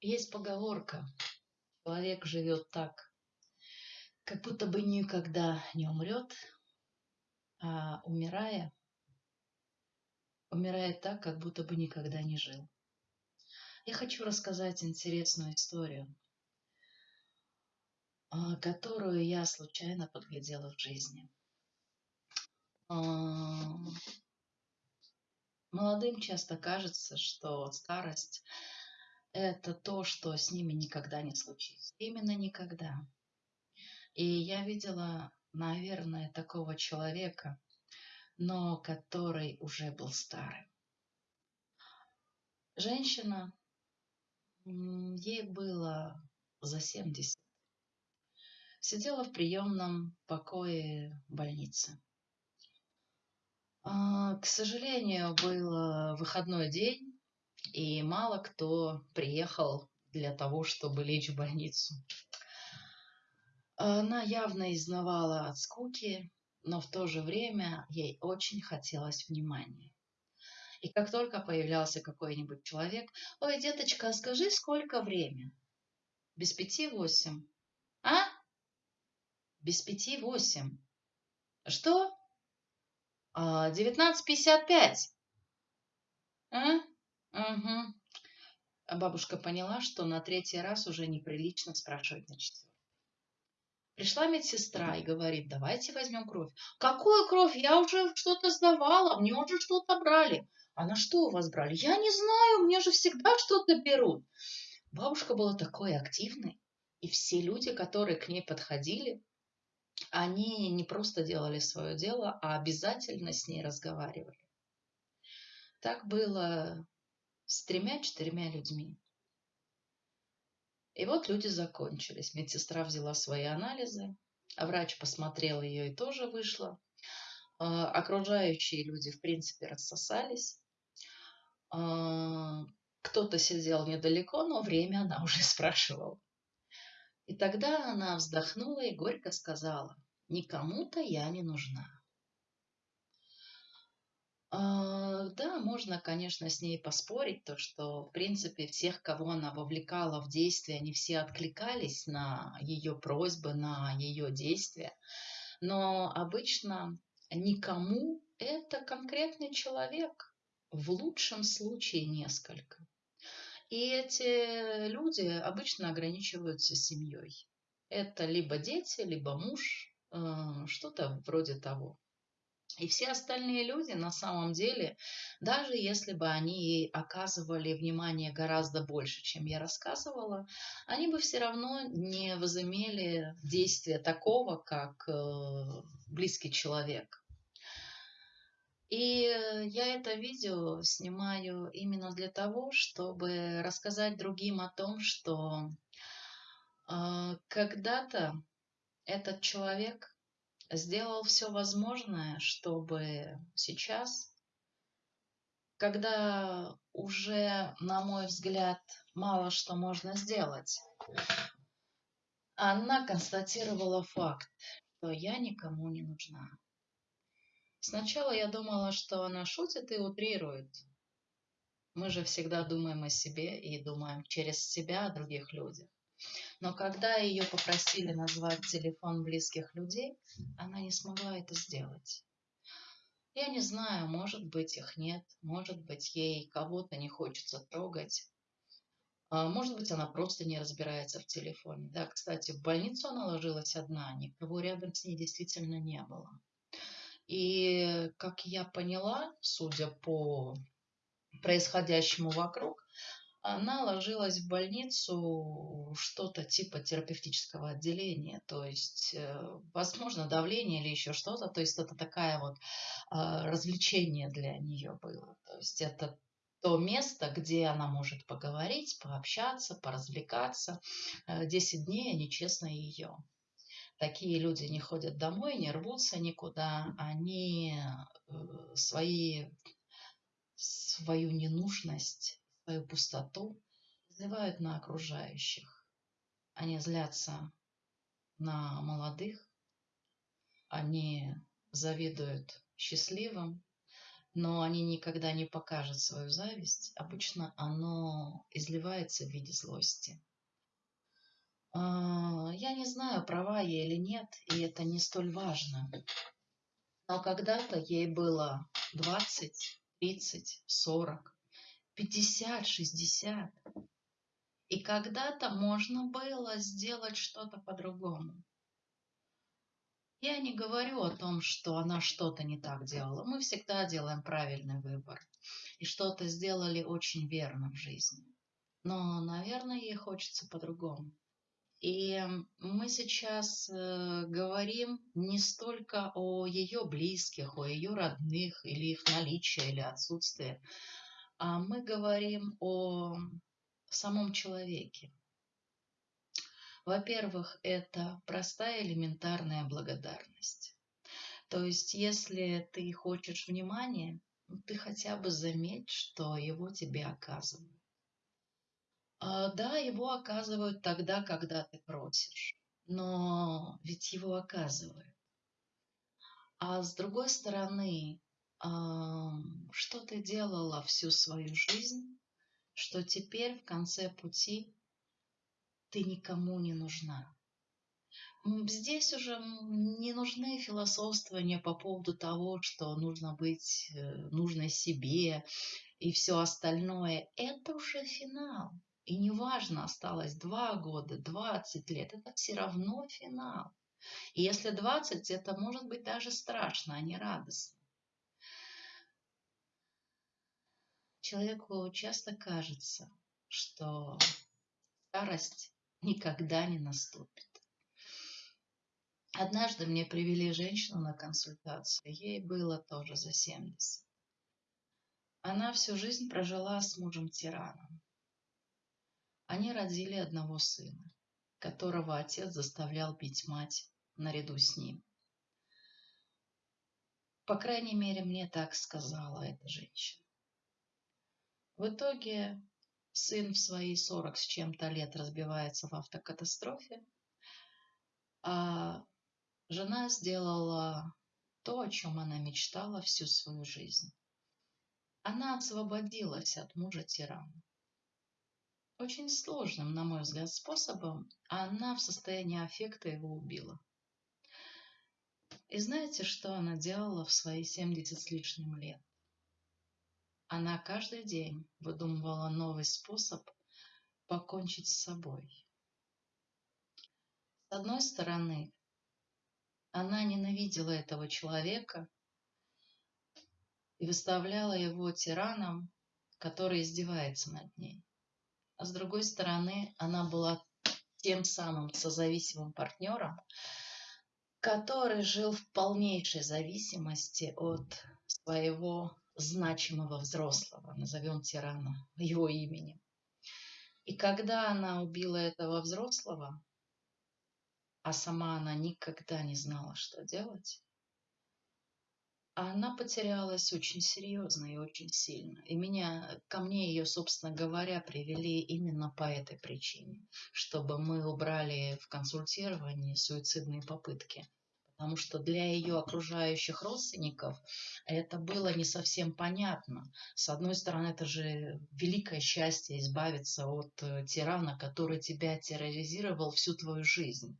Есть поговорка. Человек живет так, как будто бы никогда не умрет, а умирая, умирает так, как будто бы никогда не жил. Я хочу рассказать интересную историю, а, которую я случайно подглядела в жизни. А, молодым часто кажется, что старость это то, что с ними никогда не случится. Именно никогда. И я видела, наверное, такого человека, но который уже был старым. Женщина, ей было за 70, сидела в приемном покое больницы. А, к сожалению, был выходной день, и мало кто приехал для того, чтобы лечь в больницу. Она явно изнавала от скуки, но в то же время ей очень хотелось внимания. И как только появлялся какой-нибудь человек, «Ой, деточка, скажи, сколько время?» «Без пяти восемь». «А?» «Без пяти восемь». «Что?» «А, «Девятнадцать пятьдесят пять». «А?» Угу. Бабушка поняла, что на третий раз уже неприлично спрашивать на четвертый. Пришла медсестра и говорит, давайте возьмем кровь. Какую кровь? Я уже что-то сдавала, мне уже что-то брали. А на что у вас брали? Я не знаю, мне же всегда что-то берут. Бабушка была такой активной, и все люди, которые к ней подходили, они не просто делали свое дело, а обязательно с ней разговаривали. Так было с тремя-четырьмя людьми. И вот люди закончились. Медсестра взяла свои анализы, а врач посмотрел ее и тоже вышла. Окружающие люди, в принципе, рассосались. А, кто-то сидел недалеко, но время она уже спрашивала. И тогда она вздохнула и горько сказала, никому-то я не нужна. А, да, можно, конечно, с ней поспорить, то, что, в принципе, всех, кого она вовлекала в действия, они все откликались на ее просьбы, на ее действия. Но обычно никому это конкретный человек, в лучшем случае несколько. И эти люди обычно ограничиваются семьей. Это либо дети, либо муж, э, что-то вроде того. И все остальные люди на самом деле, даже если бы они оказывали внимание гораздо больше, чем я рассказывала, они бы все равно не возымели действия такого, как э, близкий человек. И я это видео снимаю именно для того, чтобы рассказать другим о том, что э, когда-то этот человек сделал все возможное, чтобы сейчас, когда уже, на мой взгляд, мало что можно сделать, она констатировала факт, что я никому не нужна. Сначала я думала, что она шутит и утрирует. Мы же всегда думаем о себе и думаем через себя о других людях. Но когда ее попросили назвать телефон близких людей, она не смогла это сделать. Я не знаю, может быть их нет, может быть ей кого-то не хочется трогать. А может быть, она просто не разбирается в телефоне. Да, кстати, в больницу она ложилась одна, никого рядом с ней действительно не было. И, как я поняла, судя по происходящему вокруг, она ложилась в больницу что-то типа терапевтического отделения, то есть, э, возможно, давление или еще что-то, то есть это такая вот а, развлечение для нее было, то есть это то место, где она может поговорить, пообщаться, поразвлекаться. Э, десять дней они честно ее. Такие люди не ходят домой, не рвутся никуда, они э, свои, свою ненужность свою пустоту изливают на окружающих. Они злятся на молодых, они завидуют счастливым, но они никогда не покажут свою зависть. Обычно оно изливается в виде злости. А, я не знаю, права я или нет, и это не столь важно. Но когда-то ей было 20, 30, 40, 50, 60. И когда-то можно было сделать что-то по-другому. Я не говорю о том, что она что-то не так делала. Мы всегда делаем правильный выбор. И что-то сделали очень верно в жизни. Но, наверное, ей хочется по-другому. И мы сейчас э, говорим не столько о ее близких, о ее родных, или их наличии, или отсутствии, мы говорим о самом человеке. Во-первых, это простая элементарная благодарность. То есть, если ты хочешь внимания, ты хотя бы заметь, что его тебе оказывают. А, да, его оказывают тогда, когда ты просишь, но ведь его оказывают. А с другой стороны, что ты делала всю свою жизнь, что теперь в конце пути ты никому не нужна. Здесь уже не нужны философствования по поводу того, что нужно быть э, нужной себе и все остальное. Это уже финал. И неважно, осталось два года, 20 лет, это все равно финал. И если 20, это может быть даже страшно, а не радостно. Человеку часто кажется, что старость никогда не наступит. Однажды мне привели женщину на консультацию, ей было тоже за 70. Она всю жизнь прожила с мужем-тираном. Они родили одного сына, которого отец заставлял бить мать наряду с ним. По крайней мере, мне так сказала эта женщина. В итоге сын в свои сорок с чем-то лет разбивается в автокатастрофе, а жена сделала то, о чем она мечтала всю свою жизнь. Она освободилась от мужа тирана очень сложным, на мой взгляд, способом, она в состоянии аффекта его убила. И знаете, что она делала в свои 70 с лишним лет? Она каждый день выдумывала новый способ покончить с собой. С одной стороны, она ненавидела этого человека и выставляла его тираном, который издевается над ней а с другой стороны она была тем самым созависимым партнером, который жил в полнейшей зависимости от своего значимого взрослого, назовем тирана его именем. И когда она убила этого взрослого, а сама она никогда не знала, что делать, она потерялась очень серьезно и очень сильно. И меня, ко мне ее, собственно говоря, привели именно по этой причине, чтобы мы убрали в консультировании суицидные попытки. Потому что для ее окружающих родственников это было не совсем понятно. С одной стороны, это же великое счастье избавиться от э, тирана, который тебя терроризировал всю твою жизнь.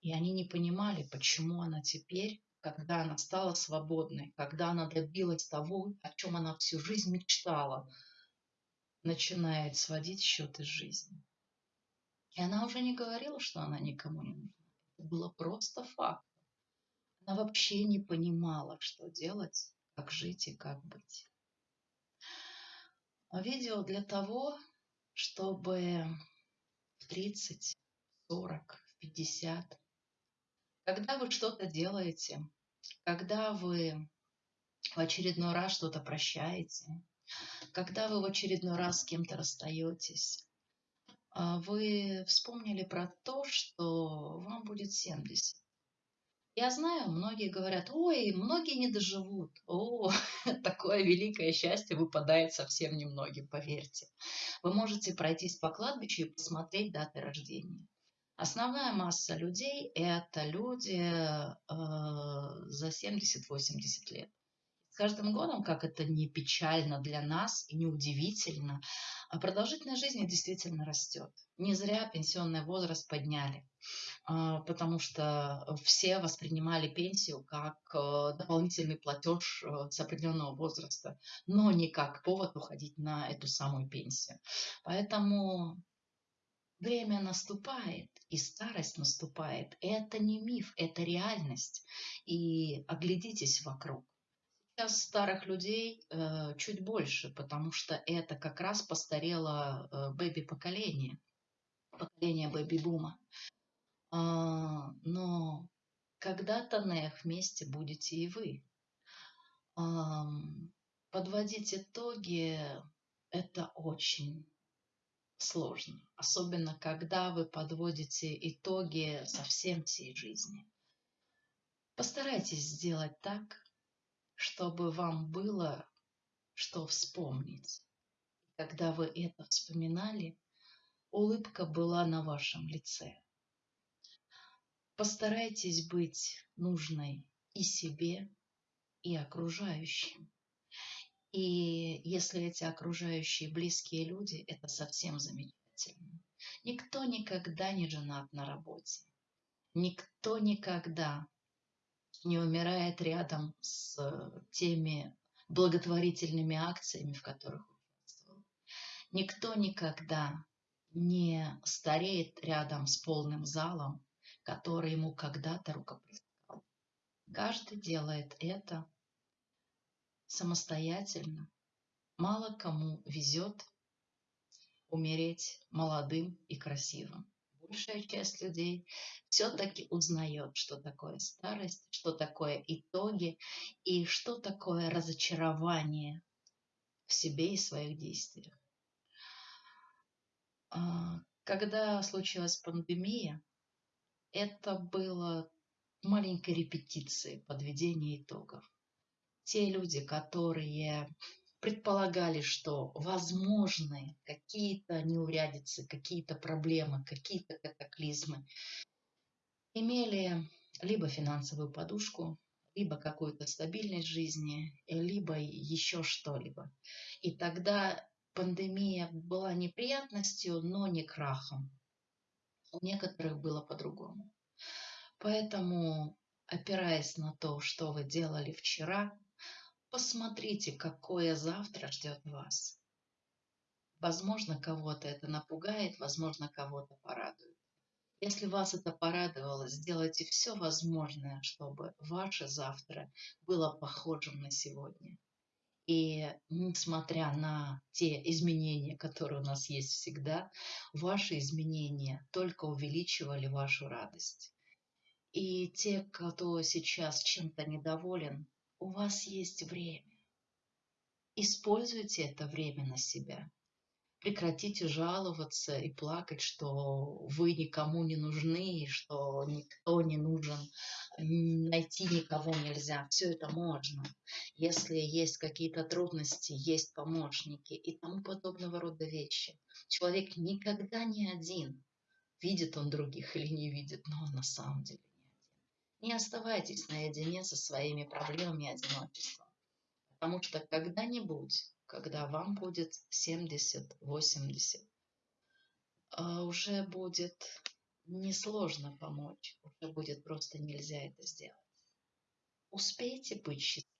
И они не понимали, почему она теперь когда она стала свободной, когда она добилась того, о чем она всю жизнь мечтала, начинает сводить счеты с жизнью. И она уже не говорила, что она никому не нужна. Это было просто факт. Она вообще не понимала, что делать, как жить и как быть. Видео для того, чтобы в 30, 40, 50 когда вы что-то делаете, когда вы в очередной раз что-то прощаете, когда вы в очередной раз с кем-то расстаетесь, а, вы вспомнили про то, что вам будет 70. Я знаю, многие говорят, ой, многие не доживут. О, такое великое счастье выпадает совсем немногим, поверьте. Вы можете пройтись по кладбищу и посмотреть даты рождения. Основная масса людей – это люди э, за 70-80 лет. С каждым годом, как это не печально для нас и не удивительно, а продолжительность жизни действительно растет. Не зря пенсионный возраст подняли, а, потому что все воспринимали пенсию как э, дополнительный платеж э, с определенного возраста, но не как повод уходить на эту самую пенсию. Поэтому Время наступает, и старость наступает. Это не миф, это реальность. И оглядитесь вокруг. Сейчас старых людей э, чуть больше, потому что это как раз постарело э, бэби-поколение, поколение бэби-бума. А, но когда-то на их месте будете и вы. А, подводить итоги – это очень сложно, особенно когда вы подводите итоги совсем всей жизни. Постарайтесь сделать так, чтобы вам было что вспомнить. Когда вы это вспоминали, улыбка была на вашем лице. Постарайтесь быть нужной и себе, и окружающим. И если эти окружающие близкие люди, это совсем замечательно. Никто никогда не женат на работе. Никто никогда не умирает рядом с теми благотворительными акциями, в которых участвовал. Никто никогда не стареет рядом с полным залом, который ему когда-то рукоплескал. Каждый делает это самостоятельно. Мало кому везет умереть молодым и красивым. Большая часть людей все-таки узнает, что такое старость, что такое итоги и что такое разочарование в себе и своих действиях. А, когда случилась пандемия, это было маленькой репетицией подведения итогов те люди, которые предполагали, что возможны какие-то неурядицы, какие-то проблемы, какие-то катаклизмы, имели либо финансовую подушку, либо какую-то стабильность жизни, либо еще что-либо. И тогда пандемия была неприятностью, но не крахом. У некоторых было по-другому. Поэтому, опираясь на то, что вы делали вчера, Посмотрите, какое завтра ждет вас. Возможно, кого-то это напугает, возможно, кого-то порадует. Если вас это порадовало, сделайте все возможное, чтобы ваше завтра было похожим на сегодня. И несмотря на те изменения, которые у нас есть всегда, ваши изменения только увеличивали вашу радость. И те, кто сейчас чем-то недоволен, у вас есть время. Используйте это время на себя. Прекратите жаловаться и плакать, что вы никому не нужны, что никто не нужен, найти никого нельзя. Все это можно. Если есть какие-то трудности, есть помощники и тому подобного рода вещи. Человек никогда не один. Видит он других или не видит, но он на самом деле не оставайтесь наедине со своими проблемами и одиночеством. Потому что когда-нибудь, когда вам будет 70-80, а, уже будет несложно помочь, уже будет просто нельзя это сделать. Успейте быть счастливым.